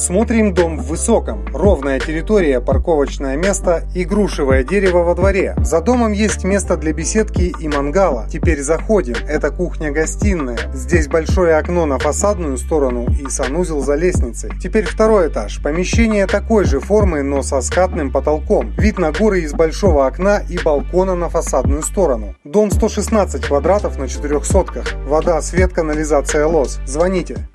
Смотрим дом в высоком. Ровная территория, парковочное место и грушевое дерево во дворе. За домом есть место для беседки и мангала. Теперь заходим. Это кухня-гостиная. Здесь большое окно на фасадную сторону и санузел за лестницей. Теперь второй этаж. Помещение такой же формы, но со скатным потолком. Вид на горы из большого окна и балкона на фасадную сторону. Дом 116 квадратов на четырех сотках. Вода, свет, канализация, лос. Звоните.